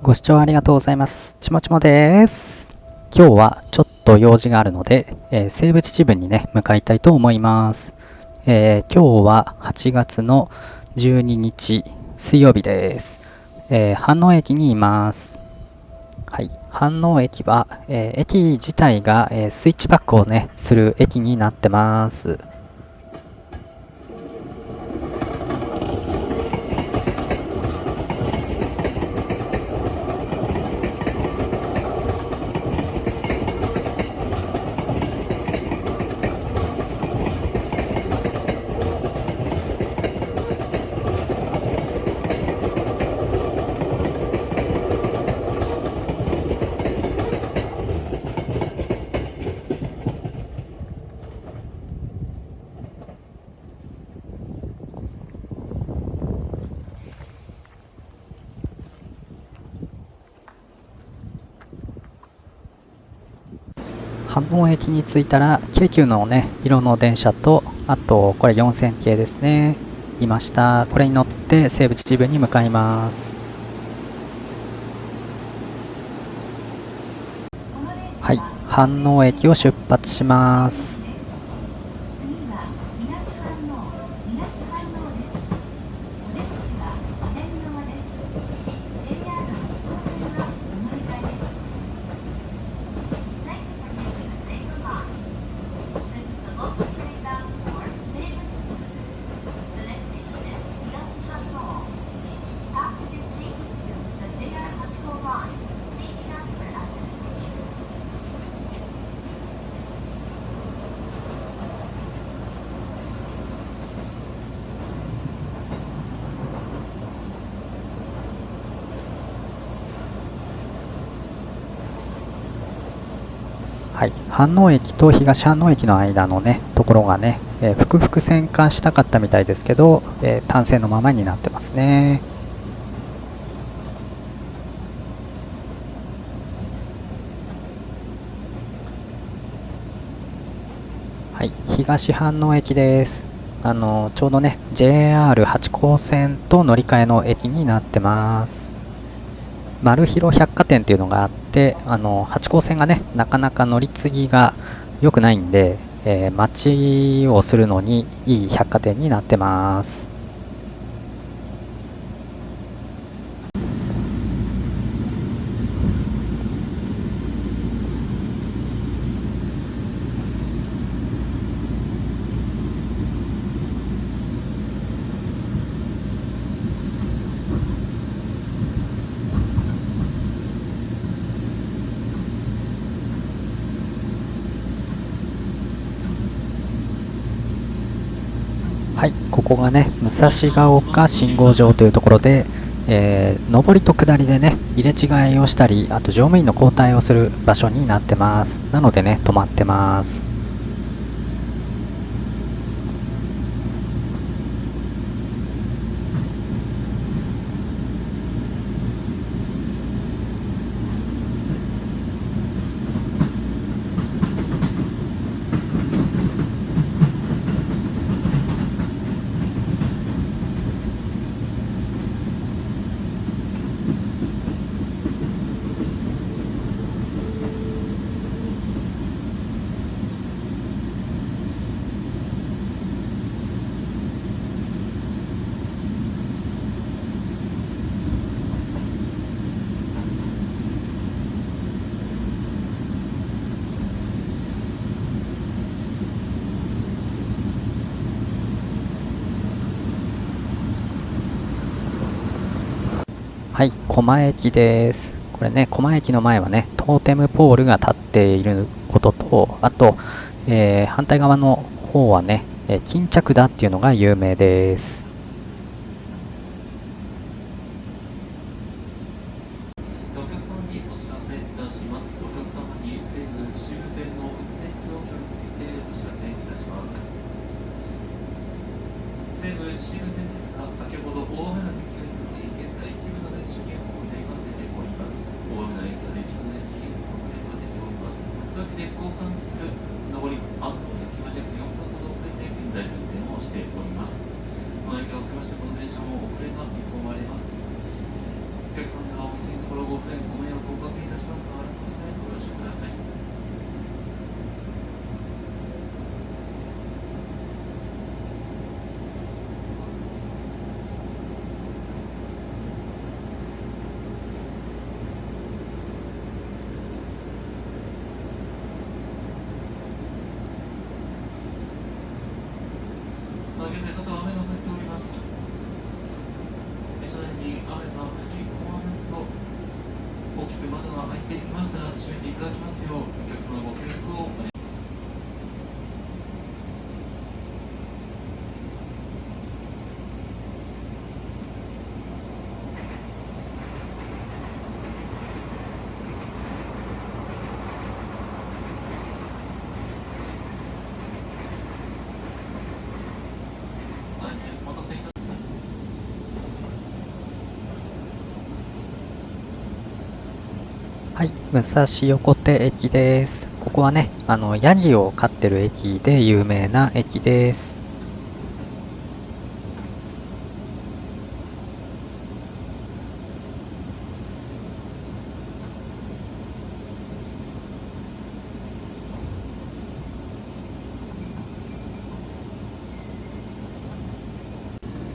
ご視聴ありがとうございます。ちもちもです。今日はちょっと用事があるので、えー西部秩父にね、向かいたいと思います。えー今日は8月の12日水曜日です。えー飯能駅にいます。はい。飯能駅は、えー駅自体が、えースイッチバックをね、する駅になってます。半分駅に着いたら京急のね色の電車とあとこれ4000系ですね。いました。これに乗って西武秩父に向かいます。はい。飯能駅を出発します。はい飯能駅と東飯能駅の間のねところがね、えー、複々線化したかったみたいですけど、えー単線のままになってますねはい、東飯能駅です。あのちょうどね JR 八高線と乗り換えの駅になってます。マルヒロ百貨店っていうのがあって、あの八高線がねなかなか乗り継ぎが良くないんで、えー待ちをするのにいい百貨店になってます。はい、ここがね、武蔵ヶ丘信号場というところで、えー上りと下りでね、入れ違いをしたり、あと乗務員の交代をする場所になってます。なのでね、止まってます。はい、狛江駅です。これね、狛江駅の前はね、トーテムポールが立っていることと、あと、えー反対側の方はね、え巾着だっていうのが有名です。お客様にお知らせいたします。お客様に西武秩父線の運転状況についてお知らせいたします。西武秩父線ですが、先ほど大雨の影響により、現在一部の電子券を入れが出ております。大雨の影響で一部の電子券を入れが出ております。というわけで、交換する上り、安藤駅まで4分ほど遅れて現在運転をしております。この影響を受けまして、この電車も遅れが見込まれます。お客様はお店にところご出てきましたら閉めていただきますようお客様ご協力をお願いはいお待たせいたしましたはい、武蔵横手駅です。ここはね、あの、ヤギを飼ってる駅で有名な駅です。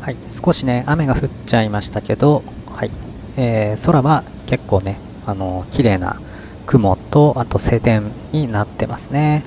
はい、少しね、雨が降っちゃいましたけど、はい、えー空は結構ね、あの、綺麗な雲と、あと晴天になってますね。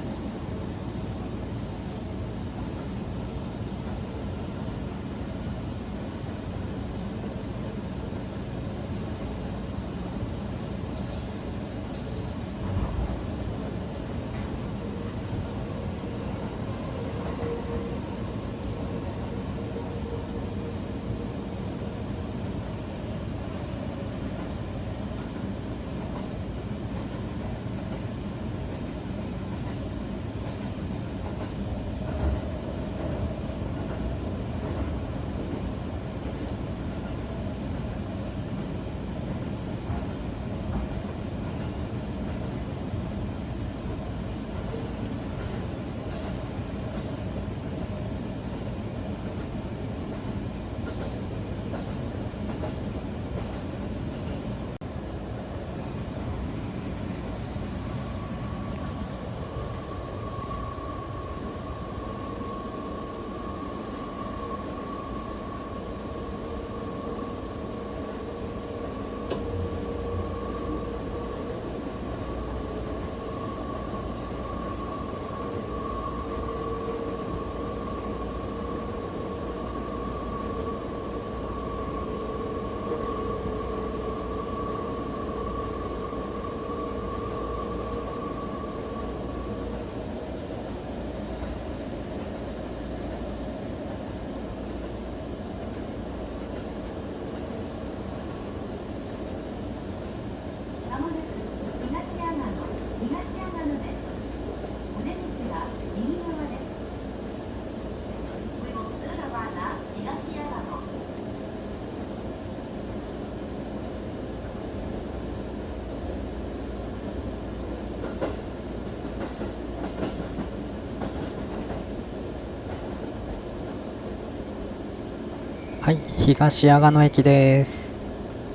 東阿賀野駅です。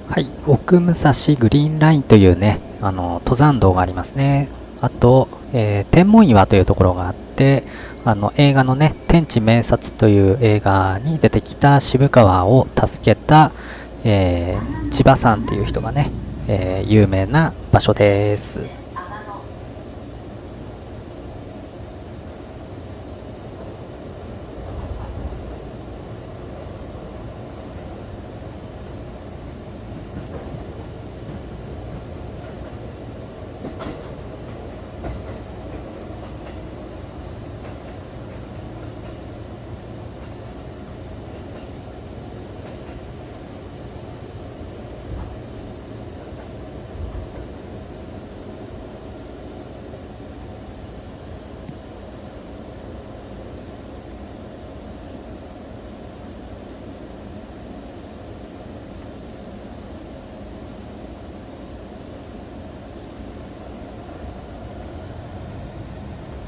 はい、奥武蔵グリーンラインというね、あの、登山道がありますね。あと、えー天文岩というところがあって、あの、映画のね、天地明察という映画に出てきた渋川を助けた、えー千葉さんっていう人がね、えー有名な場所です。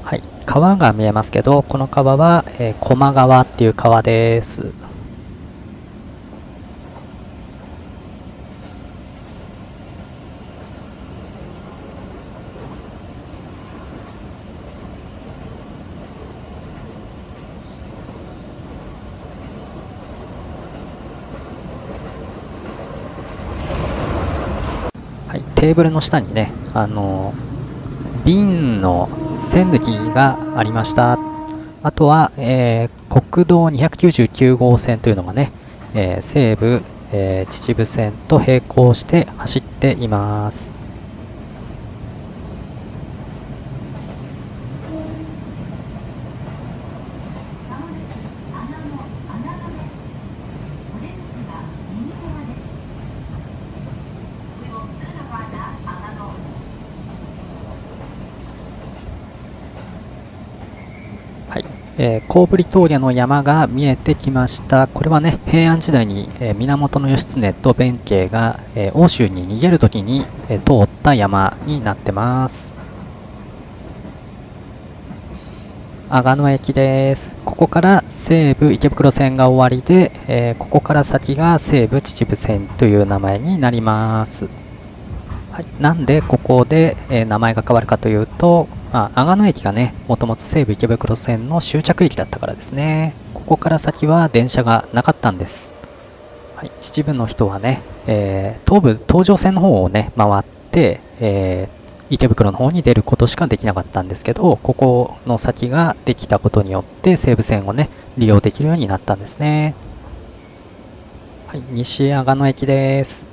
はい、川が見えますけど、この川は、えー、高麗川っていう川です。はい、テーブルの下にね、あの瓶の線抜きがありました。あとは、えー国道299号線というのがね、えー西武、えー秩父線と並行して走っています。えー、コーブリ峠の山が見えてきました。これはね、平安時代に、えー、源義経と弁慶が、えー、欧州に逃げるときに、え通った山になってます。阿賀野駅です。ここから西武池袋線が終わりで、えここから先が西武秩父線という名前になります。はい、なんでここで、え名前が変わるかというと、あ阿賀野駅がね、もともと西武池袋線の終着駅だったからですね。ここから先は電車がなかったんです。はい、秩父の人はね、えー、東武東上線の方をね、回って、えー、池袋の方に出ることしかできなかったんですけど、ここの先ができたことによって西武線をね、利用できるようになったんですね。はい、西阿賀野駅です。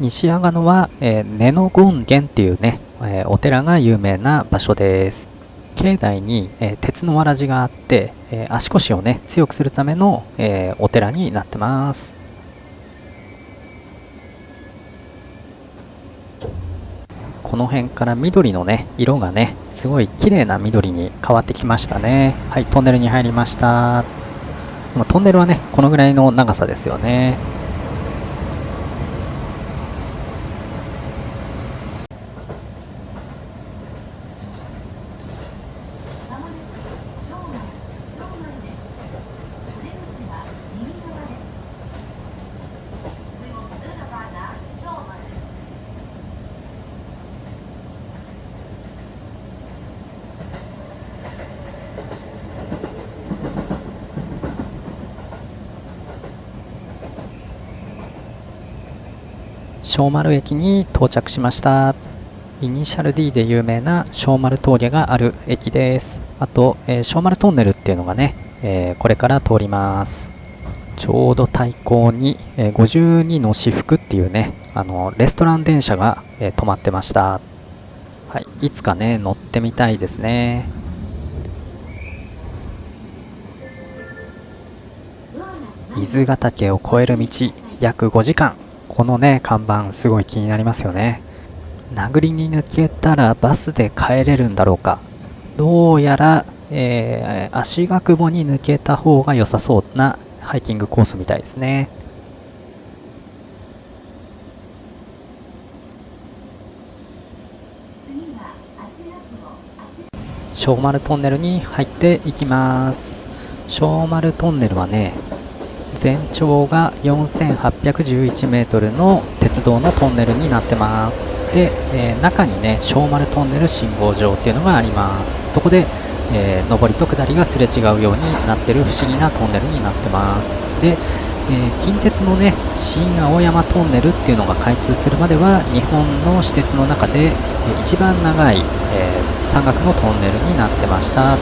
西阿賀野は、えー、根の権現っていうね、え、お寺が有名な場所です。境内に、え、鉄のわらじがあって、え足腰をね、強くするための、えお寺になってます。この辺から緑のね、色がね、すごい綺麗な緑に変わってきましたね。はい、トンネルに入りました。トンネルはね、このぐらいの長さですよね。まもなく正面正面ですお出口は右側です最後通路側が正面小丸駅に到着しました。イニシャル D で有名な小丸峠がある駅です。あと、えー小丸トンネルっていうのがね、えーこれから通ります。ちょうど対向に、えー52の私服っていうね、あの、レストラン電車が、えー止まってました。はい、いつかね、乗ってみたいですね。伊豆ヶ岳を越える道約5時間このね看板すごい気になりますよね。殴りに抜けたらバスで帰れるんだろうか。どうやら、えー足が久保に抜けた方が良さそうなハイキングコースみたいですね。小丸トンネルに入っていきます。小丸トンネルはね全長が4811メートルの鉄道のトンネルになってます。で、えー中にね小丸トンネル信号場っていうのがあります。そこで、えー上りと下りがすれ違うようになってる不思議なトンネルになってます。で、えー近鉄のね新青山トンネルっていうのが開通するまでは日本の私鉄の中で、一番長い、え山岳のトンネルになってました。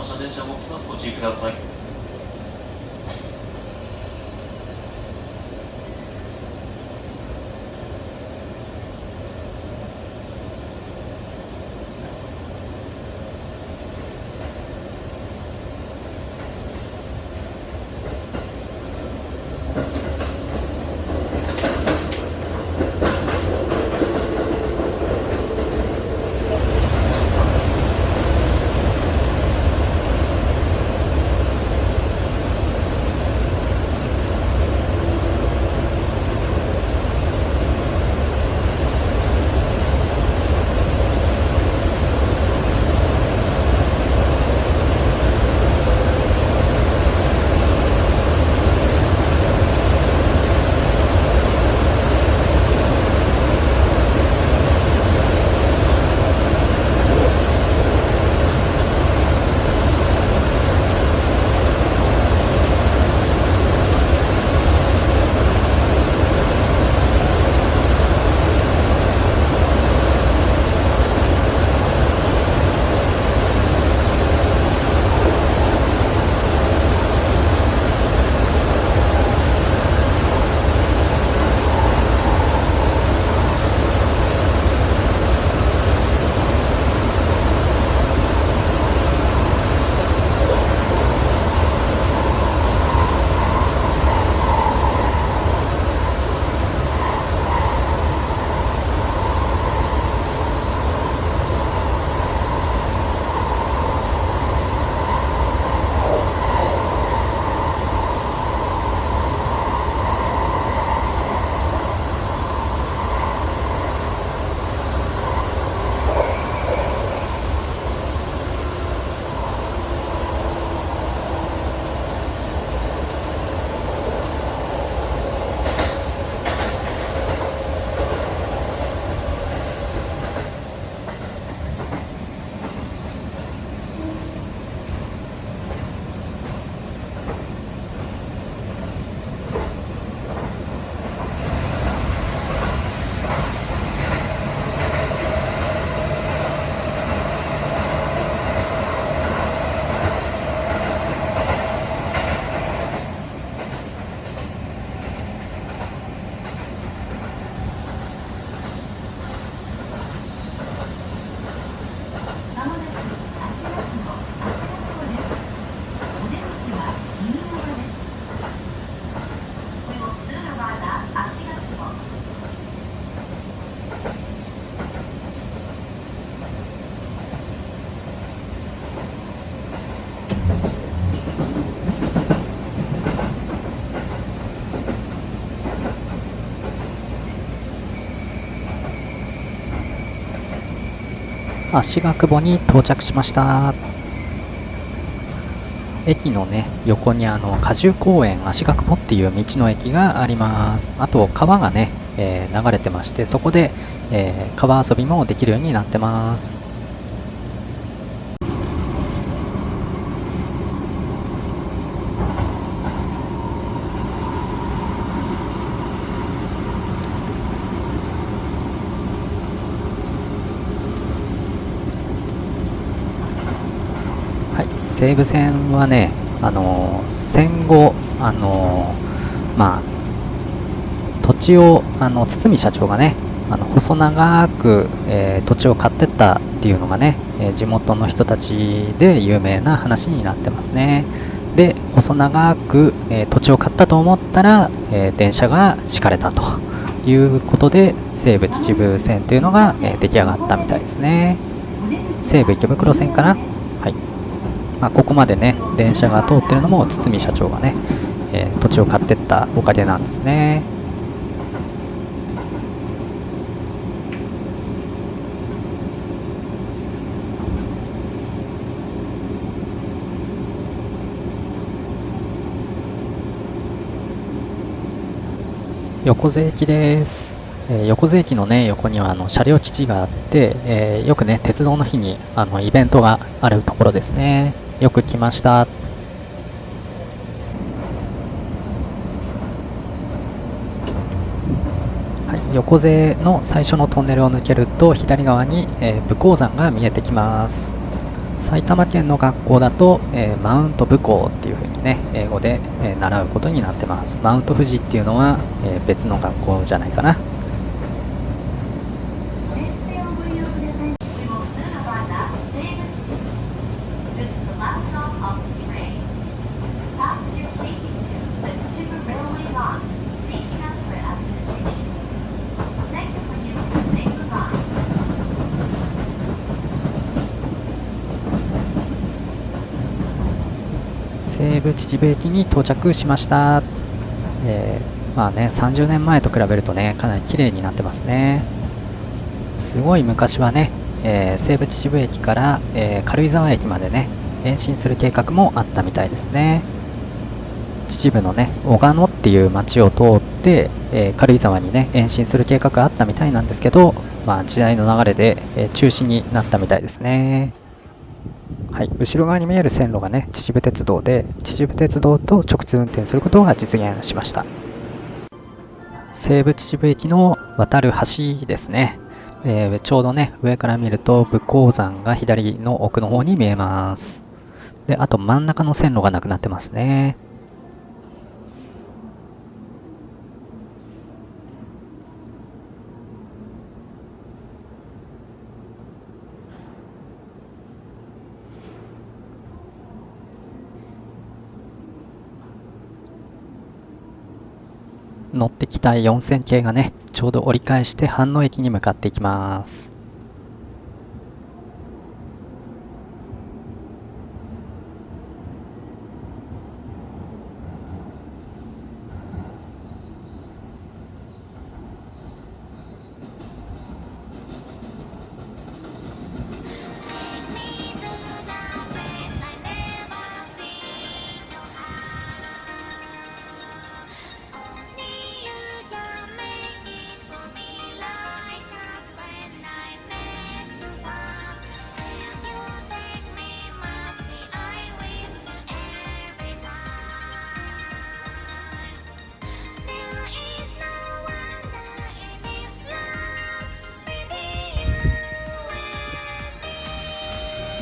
の車電車もご注意ください。足が久保に到着しました。駅のね横にあの果樹公園足が久保っていう道の駅があります。あと川がね、えー流れてましてそこで、えー川遊びもできるようになってますはい、西武線はね、あの戦後、あのまあ、土地をあの堤社長がね、あの細長く、えー土地を買ってったっていうのがね、えー地元の人たちで有名な話になってますね。で、細長く、えー土地を買ったと思ったら、え電車が敷かれたということで、西武秩父線というのが、え出来上がったみたいですね。西武池袋線かな？はい。まあ、ここまでね、電車が通ってるのも堤社長がね、えー土地を買ってったおかげなんですね。横瀬駅です、えー横瀬駅のね横にはあの車両基地があって、えーよくね鉄道の日にあのイベントがあるところですねよく来ました。はい、横瀬の最初のトンネルを抜けると左側に、えー武甲山が見えてきます。埼玉県の学校だと、えーマウント武甲っていう風にね英語で、えー習うことになってます。マウント富士っていうのは、え別の学校じゃないかな電線をご利用ください。注目するのはな西武秩父 This is the last stop of this train. Passengers changing to the Chichibu Railway Line. Please transfer at this station. Thank you for using the Seibu Line. 西武秩父駅に到着しました、えーまあね30年前と比べるとねかなり綺麗になってますね。すごい昔はね、えー西武秩父駅から、えー軽井沢駅までね延伸する計画もあったみたいですね。秩父のね小鹿野っていう町を通って、え軽井沢にね延伸する計画があったみたいなんですけど、まあ、時代の流れで、え中止になったみたいですね。はい、後ろ側に見える線路がね秩父鉄道で秩父鉄道と直通運転することが実現しました。西武秩父駅の渡る橋ですね、えーちょうどね上から見ると武甲山が左の奥の方に見えます。であと真ん中の線路がなくなってますね。乗ってきた4000系がねちょうど折り返して飯能駅に向かっていきます。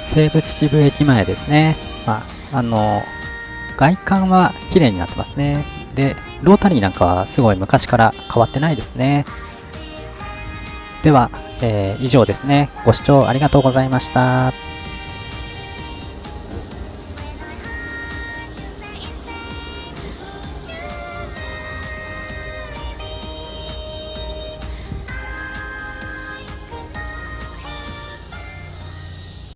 西武秩父駅前ですね。まあ、あの、外観は綺麗になってますね。で、ロータリーなんかはすごい昔から変わってないですね。では、えー以上ですね。ご視聴ありがとうございました。